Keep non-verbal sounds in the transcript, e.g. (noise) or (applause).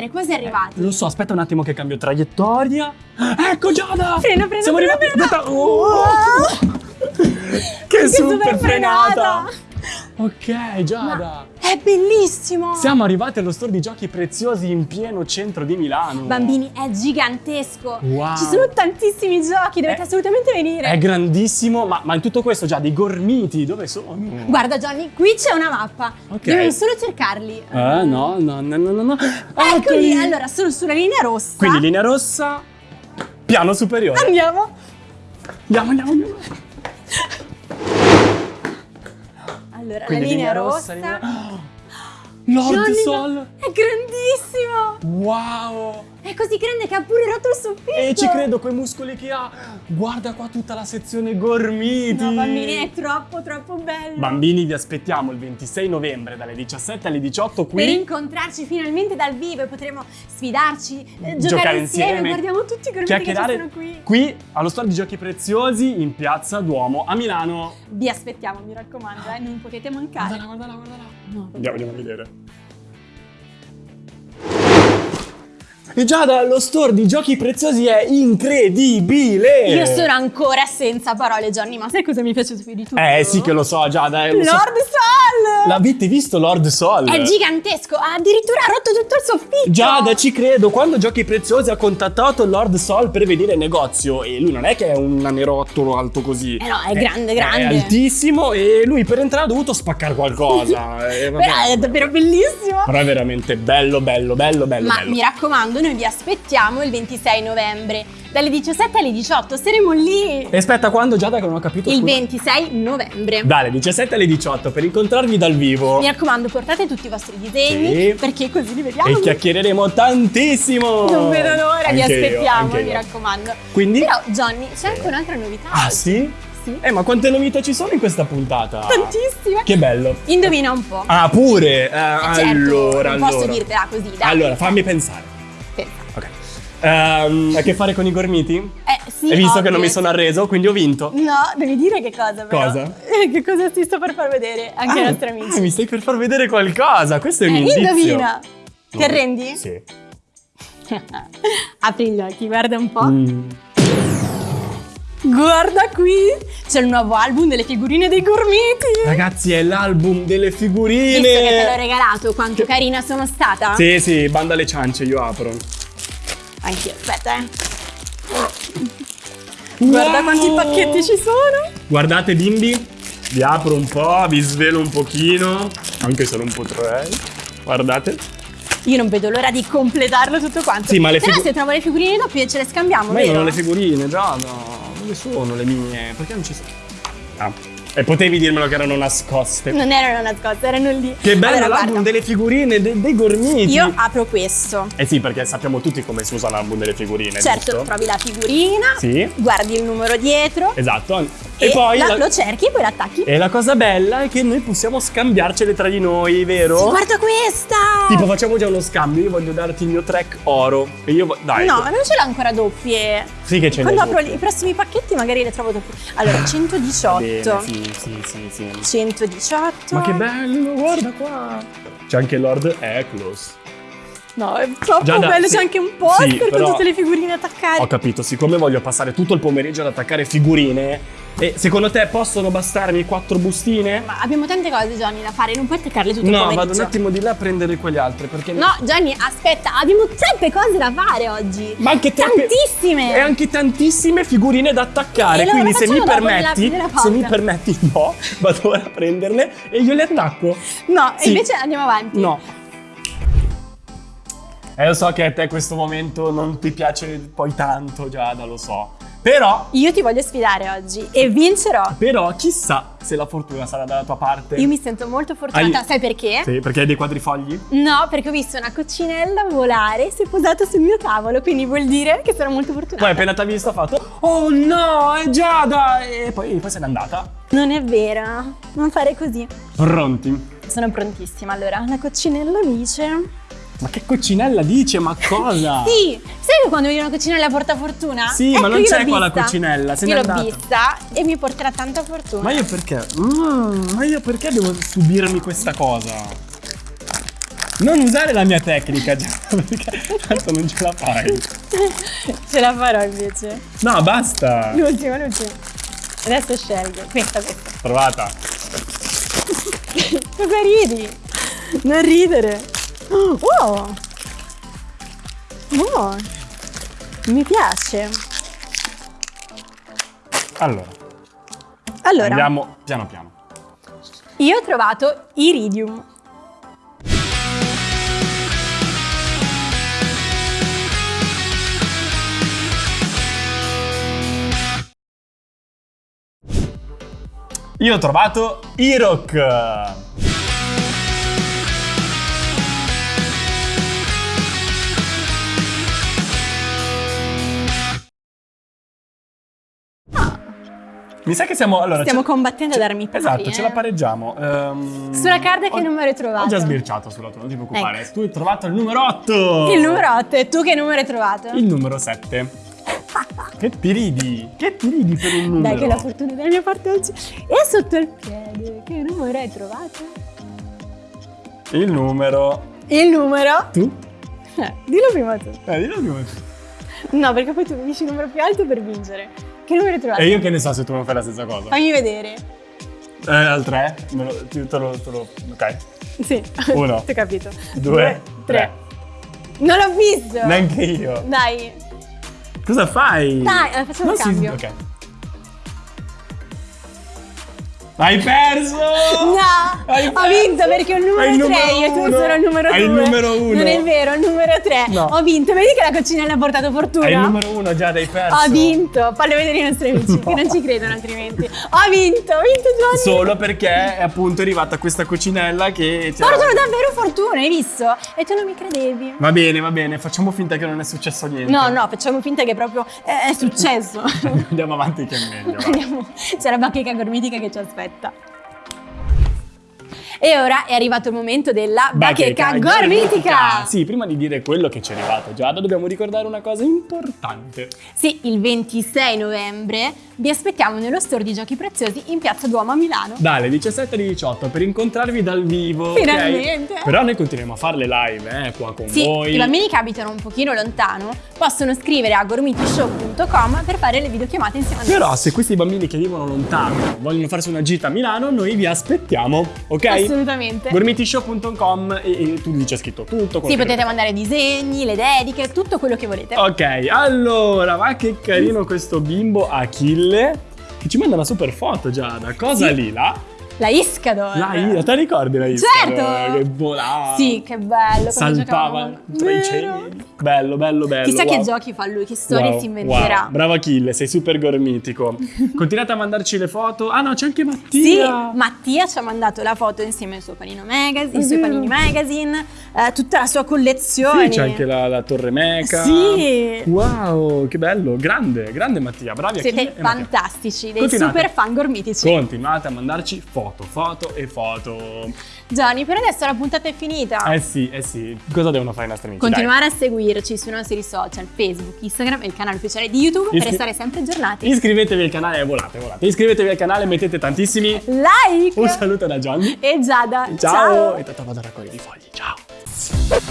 essere quasi arrivati. Lo so, aspetta un attimo che cambio traiettoria. Ecco Giada! Freno, freno, Siamo freno, arrivati. freno. Aspetta. Oh! (laughs) che super frenata! frenata. Ok, Giada. È bellissimo! Siamo arrivati allo store di giochi preziosi in pieno centro di Milano. Bambini, è gigantesco! Wow. Ci sono tantissimi giochi, dovete È- assolutamente venire! È grandissimo, ma, ma in tutto questo già dei gormiti, dove sono? Guarda Johnny, qui c'è una mappa. Ok. Dobbiamo solo cercarli. Eh, no, no, no, no, no, no. Eccoli! Allora, sono sulla linea rossa. Quindi linea rossa, piano superiore. Andiamo! Andiamo, andiamo, andiamo. Allora, Quindi la linea, rossa, rossa. linea- (gasps) Lord Sol. È grandissimo! Wow. È così grande che ha pure rotto il soffitto! E ci credo, quei muscoli che ha. Guarda qua tutta la sezione gormiti. No, bambini, è troppo, troppo bello! Bambini, vi aspettiamo il 26 novembre dalle 17 alle 18 Per qui. incontrarci finalmente dal vivo e potremo sfidarci, eh, giocare, Giocare insieme. insieme. Guardiamo tutti i gormiti che sono qui. qui allo store di giochi preziosi in piazza Duomo a Milano. Vi aspettiamo, mi raccomando, eh, non potete mancare. Guardala, guardala, guardala. No, Andiamo, andiamo a vedere. E Giada, lo store di giochi preziosi è incredibile! Io sono ancora senza parole, Johnny, ma sai cosa mi piace più di tutto? Eh sì che lo so, Giada, eh, lo so. Lord Sol! L'avete visto Lord Sol? È gigantesco, ha addirittura rotto tutto il soffitto! Giada, ci credo, quando Giochi Preziosi ha contattato Lord Sol per venire in negozio e lui non è che è un nanerottolo alto così. Eh no, è grande, grande. È altissimo e lui per entrare ha dovuto spaccare qualcosa. (laughs) Eh. Però è davvero bellissimo! Però è veramente bello, bello, bello, bello, Ma bello. mi raccomando, noi vi aspettiamo il 26 novembre, dalle 17 alle 18, saremo lì! E aspetta, quando Giada che non ho capito? Il scusa? 26 novembre. Dalle 17 alle 18 per incontrarvi dal vivo. Mi raccomando, portate tutti i vostri disegni Sì. perché così li vediamo. E chiacchiereremo tantissimo. Non vedo l'ora, vi io, aspettiamo, mi io. raccomando. Quindi? Però, Johnny, c'è anche un'altra novità. Ah sì? Sì. Eh, ma quante novità ci sono in questa puntata? Tantissime. Che bello. Indovina un po'. Ah, pure? Eh, certo, allora, non posso allora. dirtela così, dai. Allora, fammi pensare. Ha a che fare con i gormiti? Eh, sì, Hai visto che ovvio. non mi sono arreso, quindi ho vinto. No, devi dire che cosa però. Cosa? Eh, che cosa ti sto per far vedere anche ai Ah, nostri amici. ah, mi stai per far vedere qualcosa. Questo è un Eh, indizio. indovina. Ti No. arrendi? Sì. (laughs) Apri gli occhi, guarda un po'. Mm. Guarda qui, c'è il nuovo album delle figurine dei gormiti. Ragazzi, è l'album delle figurine. Visto che te l'ho regalato, quanto carina sono stata? Sì, sì, banda alle ciance, io apro. Anch'io, aspetta, eh. Guarda Wow! quanti pacchetti ci sono. Guardate bimbi, vi apro un po', vi svelo un pochino, anche se non potrei. Guardate. Io non vedo l'ora di completarlo tutto quanto. Sì, ma le Però se trovo le figurine doppie ce le scambiamo, Ma io vero? non ho le figurine, già no. Dove sono le mie? Perché non ci sono? Ah. E potevi dirmelo che erano nascoste. Non erano nascoste, erano lì. Che bello Allora, l'album guarda, delle figurine, de- dei gormiti. Io apro questo. Eh sì, perché sappiamo tutti come si usa l'album delle figurine, Certo, giusto? trovi la figurina, Sì. guardi il numero dietro Esatto. E, E, poi la- la- lo cerchi e poi l'attacchi. E la cosa bella è che noi possiamo scambiarcele tra di noi, vero? Guarda questa! Tipo facciamo già uno scambio, io voglio darti il mio track oro e io dai. No, non ce l'ho ancora doppie. Sì che ce n'è. Quando apro i prossimi pacchetti magari le trovo doppie. Allora, 118. Bene, sì, sì, sì, sì. 118. Ma che bello, guarda qua. C'è anche Lord Eklos. No, è troppo Già da- bello, sì. c'è anche un poster Sì, con tutte le figurine attaccate. Ho capito, siccome voglio passare tutto il pomeriggio ad attaccare figurine, e secondo te possono bastarmi quattro bustine? Ma abbiamo tante cose, Johnny, da fare, non puoi attaccarle tutte No, vado un attimo di là a prendere quegli altri perché No, Johnny, aspetta, abbiamo troppe cose da fare oggi. Ma anche troppe- Tantissime. E anche tantissime figurine da attaccare. Allora quindi se mi dopo nella- permetti, nella se mi permetti, (laughs) no, vado ora a prenderle e io le attacco. No, Sì. e invece andiamo avanti. No. Eh, lo so che a te questo momento non ti piace poi tanto, Giada, lo so. Però, Io ti voglio sfidare oggi e vincerò. però, chissà se la fortuna sarà dalla tua parte. Io mi sento molto fortunata, Hai- sai perché? Sì, perché hai dei quadrifogli? No, perché ho visto una coccinella volare e si è posata sul mio tavolo, quindi vuol dire che sono molto fortunata. Poi appena ti ha visto ha fatto Oh no, è Giada! E poi, poi se n'è andata. Non è vero, non fare così. Pronti? Sono prontissima. Allora, la coccinella dice... Ma che coccinella dice? Ma cosa? Sì, sai quando vedi una coccinella porta fortuna? Sì, Ecco, ma non c'è qua la vista. coccinella, se Io l'ho vista e mi porterà tanta fortuna. Ma io perché? Mm, ma io perché devo subirmi questa cosa? Non usare la mia tecnica, (laughs) già, perché tanto non ce la fai. Ce la farò invece. No, basta. L'ultimo, l'ultimo. Adesso scelgo. Questa, questa. Provata. (laughs) Cosa ridi? Non ridere. Oh! Oh! Mi piace. Allora, Allora, andiamo piano piano. io ho trovato iridium. Io ho trovato Irok. Mi sa che siamo. Allora, Stiamo ce- combattendo ad armi pari. Esatto, ce eh. la pareggiamo. Ehm, Sulla carta che ho- numero hai trovato? Ho già sbirciato sulla tua, non ti preoccupare. Ecco. Tu hai trovato il numero 8. Il numero 8. E tu che numero hai trovato? Il numero 7. che ti ridi? Che ti ridi per un numero? Dai, che la fortuna è dalla mia parte oggi. E sotto il piede, che numero hai trovato? Il numero. Il numero? Tu? Eh, dillo prima tu. Eh, dillo prima tu. No, perché poi tu mi dici il numero più alto per vincere. Che numero hai trovato? E io che ne so se tu non fai la stessa cosa? Fammi vedere. Eh, al 3? Me lo, ti- te lo, te lo- Ok. Sì. Uno. (laughs) Ti ho capito. Due, tre. Non l'ho visto. Neanche io. Dai. Cosa fai? Dai, facciamo Non si- cambio. Ok. Hai perso! No, Hai ho perso! vinto perché ho il numero 3 numero e tu sono il numero 2. Hai il numero uno. Non è vero, il numero 3. No. Ho vinto, vedi che la coccinella ha portato fortuna? Hai il numero uno già, hai perso. Ho vinto, fallo vedere i nostri amici che non ci credono altrimenti. Ho vinto, ho vinto Giovanni. Solo perché è appunto arrivata questa cucinella che... Fortuna, davvero fortuna, hai visto? E tu non mi credevi. Va bene, va bene, facciamo finta che non è successo niente. No, no, facciamo finta che proprio è, successo. (laughs) Andiamo avanti che è meglio. C'è la bacheca gormitica che ci aspetta. 是的 E ora è arrivato il momento della bacheca, gormitica. Sì, prima di dire quello che ci è arrivato Giada, dobbiamo ricordare una cosa importante. Sì, il 26 novembre vi aspettiamo nello store di Giochi Preziosi in Piazza Duomo a Milano. Dalle 17 alle 18 per incontrarvi dal vivo. Finalmente. Però noi continuiamo a fare le live, eh, qua con Sì, voi. i bambini che abitano un pochino lontano possono scrivere a gormitishow.com per fare le videochiamate insieme a noi. Però se questi bambini che vivono lontano vogliono farsi una gita a Milano, noi vi aspettiamo, ok? Assolutamente. Gormitishow.com e, e tu lì c'è scritto tutto. Sì, potete mandare disegni, le dediche, tutto quello che volete. Ok, allora, ma che carino questo bimbo Achille che ci manda una super foto Giada. Cosa Sì. lì là? La Iscador. La Ida, te la ricordi la Iscador? Certo! Che volava. Sì, che bello. Saltava tra i cieli. Bello, bello, bello. Chissà che wow. giochi fa lui, che storie Wow, si inventerà. wow. Bravo Achille, sei super gormitico. (laughs) Continuate a mandarci le foto. Ah no, c'è anche Mattia. Sì, Mattia ci ha mandato la foto insieme al suo panino magazine, i suoi panini magazine, eh, tutta la sua collezione. Sì, c'è anche la, la Torre Meca. Sì. Wow, che bello. Grande, grande Mattia. Bravi Siete Achille fantastici, dei Continuate. super fan gormitici. Continuate a mandarci foto, foto e foto. Gianni, per adesso la puntata è finita. Eh sì, eh sì. Cosa devono fare i nostri amici? Continuare a seguirci sui nostri social, Facebook, Instagram e il canale ufficiale di YouTube per Iscri- restare sempre aggiornati. Dai. Iscrivetevi al canale e volate, volate. Iscrivetevi al canale, mettete tantissimi. like! Un saluto da Johnny. E Giada. Ciao. E tanto vado a raccogliere i fogli. Ciao.